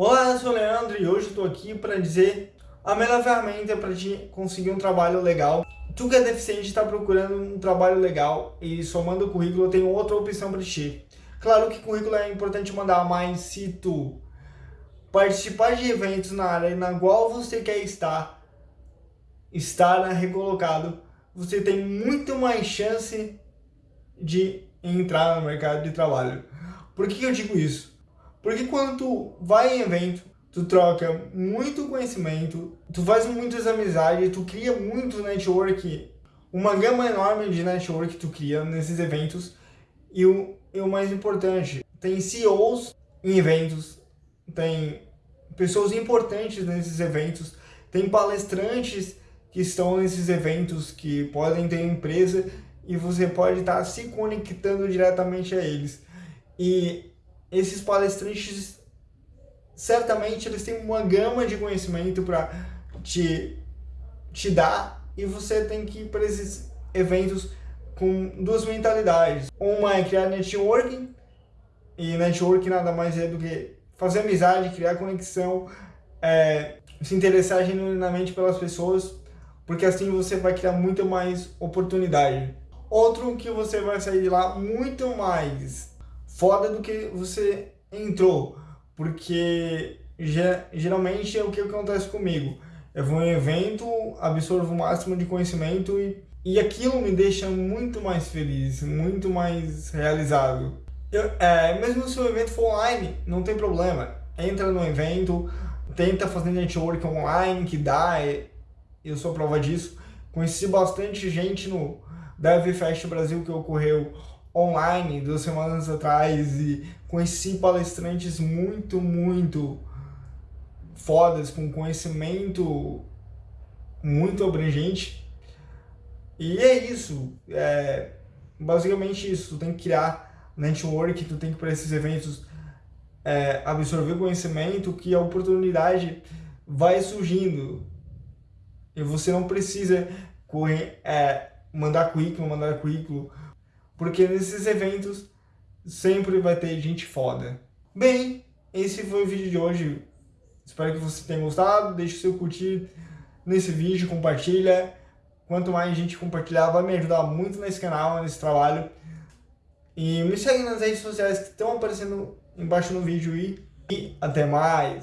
Olá, eu sou o Leandro e hoje estou aqui para dizer a melhor ferramenta para te conseguir um trabalho legal. Tu que é deficiente está procurando um trabalho legal e somando o currículo tenho outra opção para ti. Claro que currículo é importante mandar, mas se tu participar de eventos na área na qual você quer estar, estar recolocado, você tem muito mais chance de entrar no mercado de trabalho. Por que eu digo isso? Porque quando tu vai em evento, tu troca muito conhecimento, tu faz muitas amizades, tu cria muito network, uma gama enorme de network tu cria nesses eventos. E o, e o mais importante, tem CEOs em eventos, tem pessoas importantes nesses eventos, tem palestrantes que estão nesses eventos que podem ter empresa e você pode estar se conectando diretamente a eles. E esses palestrantes, certamente eles têm uma gama de conhecimento para te, te dar e você tem que ir para esses eventos com duas mentalidades. Uma é criar networking, e networking nada mais é do que fazer amizade, criar conexão, é, se interessar genuinamente pelas pessoas, porque assim você vai criar muito mais oportunidade. Outro que você vai sair de lá muito mais foda do que você entrou, porque geralmente é o que acontece comigo. Eu vou em um evento, absorvo o máximo de conhecimento e, e aquilo me deixa muito mais feliz, muito mais realizado. Eu, é, mesmo se o evento for online, não tem problema. Entra no evento, tenta fazer network online, que dá, eu sou prova disso. Conheci bastante gente no DevFest Brasil que ocorreu online duas semanas atrás e conheci palestrantes muito, muito fodas, com conhecimento muito abrangente. E é isso, é basicamente isso, tu tem que criar network, tu tem que para esses eventos é, absorver conhecimento, que a oportunidade vai surgindo. E você não precisa correr, é, mandar currículo, mandar currículo, porque nesses eventos sempre vai ter gente foda. Bem, esse foi o vídeo de hoje. Espero que você tenha gostado. Deixe o seu curtir nesse vídeo, compartilha. Quanto mais gente compartilhar, vai me ajudar muito nesse canal, nesse trabalho. E me segue nas redes sociais que estão aparecendo embaixo no vídeo e, e até mais!